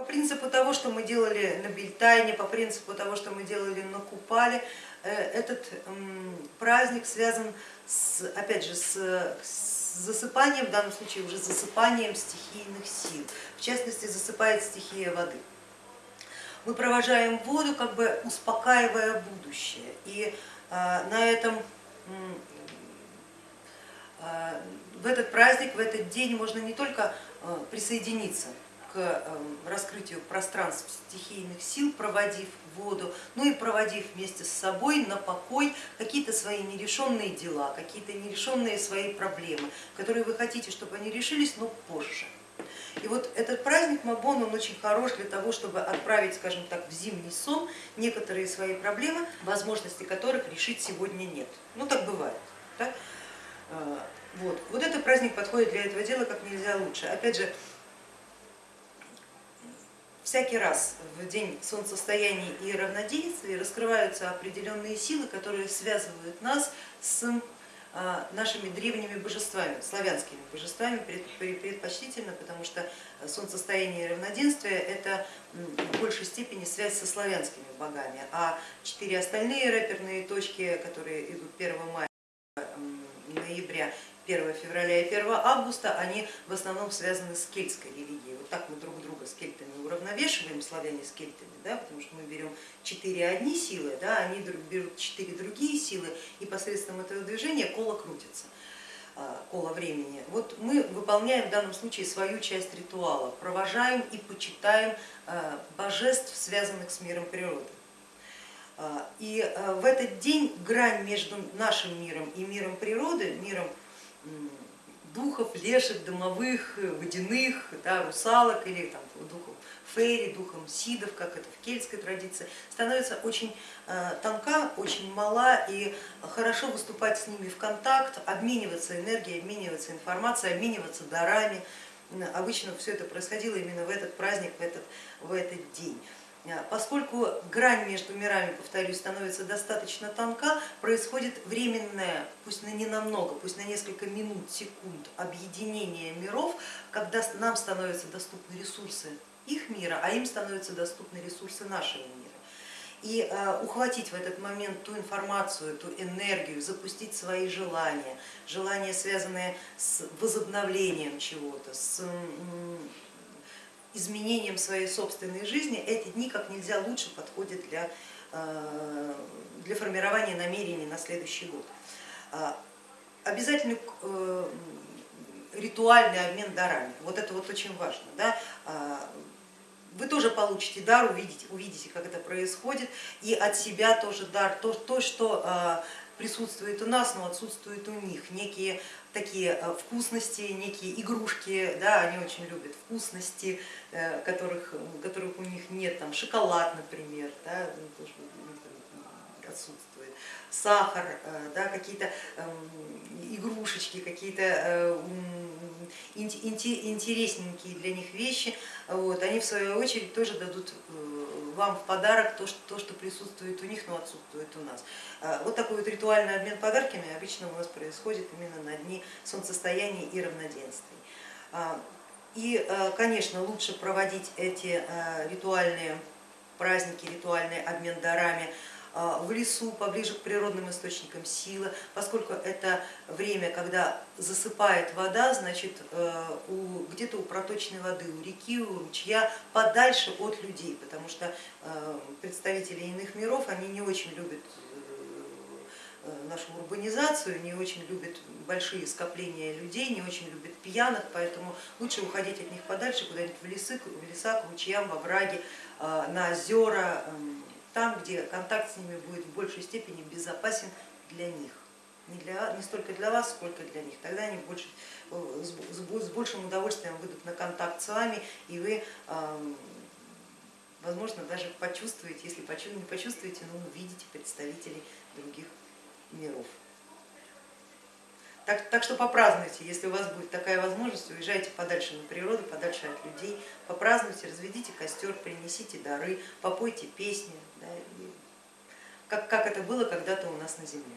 По принципу того, что мы делали на Бельтайне, по принципу того, что мы делали на Купале, э, этот праздник связан с, опять же, с, засыпанием, в данном случае уже засыпанием стихийных сил, в частности засыпает стихия воды. Мы провожаем воду, как бы успокаивая будущее, и э, на этом э, в этот праздник, в этот день можно не только присоединиться к эм, раскрытию пространств стихийных сил, проводив воду, ну и проводив вместе с собой на покой какие-то свои нерешенные дела, какие-то нерешенные свои проблемы, которые вы хотите, чтобы они решились, но позже. И вот этот праздник Мабон, он очень хорош для того, чтобы отправить, скажем так, в зимний сон некоторые свои проблемы, возможности которых решить сегодня нет. Ну так бывает. Да? Э, вот. вот этот праздник подходит для этого дела как нельзя лучше. Опять же, всякий раз в день солнцестояния и равноденствия раскрываются определенные силы, которые связывают нас с а, нашими древними божествами, славянскими божествами предпочтительно, потому что солнцестояние и равноденствие это в большей степени связь со славянскими богами, а четыре остальные рэперные точки, которые идут 1 мая, ноября, 1 февраля и 1 августа, они в основном связаны с кельтской религией. Вот так мы друг друга с кельтами уравновешиваем, славяне с кельтами, да, потому что мы берем четыре одни силы, да, они берут четыре другие силы, и посредством этого движения коло крутится а, кола времени. Вот мы выполняем в данном случае свою часть ритуала, провожаем и почитаем а, божеств, связанных с миром природы. А, и в этот день грань между нашим миром и миром природы, миром духов, лешек, домовых, водяных, да, русалок или там, духов фейри, духом сидов, как это в кельтской традиции, становится очень э, тонка, очень мала и хорошо выступать с ними в контакт, обмениваться энергией, обмениваться информацией, обмениваться дарами. Обычно все это происходило именно в этот праздник, в этот, в этот день. Э, поскольку грань между мирами, повторюсь, становится достаточно тонка, происходит временное, пусть на не намного, пусть на несколько минут, секунд объединение миров, когда нам становятся доступны ресурсы их мира, а им становятся доступны ресурсы нашего мира. И э, ухватить в этот момент ту информацию, ту энергию, запустить свои желания, желания, связанные с возобновлением чего-то, с изменением своей собственной жизни, эти дни как нельзя лучше подходят для, э, для формирования намерений на следующий год. А, обязательно э, ритуальный обмен дарами, вот это вот очень важно. Да? А, вы тоже получите дар, увидите, увидите, как это происходит, и от себя тоже дар, то, то что а, присутствует у нас, но отсутствует у них, некие такие а, вкусности, некие игрушки, да, они очень любят вкусности, э, которых, которых у них нет, там шоколад, например, да, тоже отсутствует, сахар, э, да, какие-то эм, игрушечки, какие-то э, интересненькие для них вещи, вот, они в свою очередь тоже дадут э, вам в подарок то, что, то, что присутствует у них, но отсутствует у нас. А, вот такой вот ритуальный обмен подарками обычно у нас происходит именно на дни солнцестояния и равноденствий. А, и, э, конечно, лучше проводить эти ритуальные праздники, ритуальный обмен дарами а, в лесу, поближе к природным источникам силы, поскольку это время, когда засыпает вода, значит э, где-то у проточной воды, у реки, у ручья, подальше от людей, потому что э, представители иных миров, они не очень любят э, нашу урбанизацию, не очень любят большие скопления людей, не очень любят пьяных, поэтому лучше уходить от них подальше, куда-нибудь в лесы, в леса, к ручьям, во враги, на озера, эм, там, где контакт с ними будет в большей степени безопасен для них. Не, для, не столько для вас, сколько для них. Тогда они больше, э, с большим удовольствием выйдут на контакт с вами, и вы, возможно, даже почувствуете, если не почувствуете, но увидите представителей других миров. Так, так что попразднуйте, если у вас будет такая возможность, уезжайте подальше на природу, подальше от людей, попразднуйте, разведите костер, принесите дары, попойте песни, да, как, как это было когда-то у нас на земле.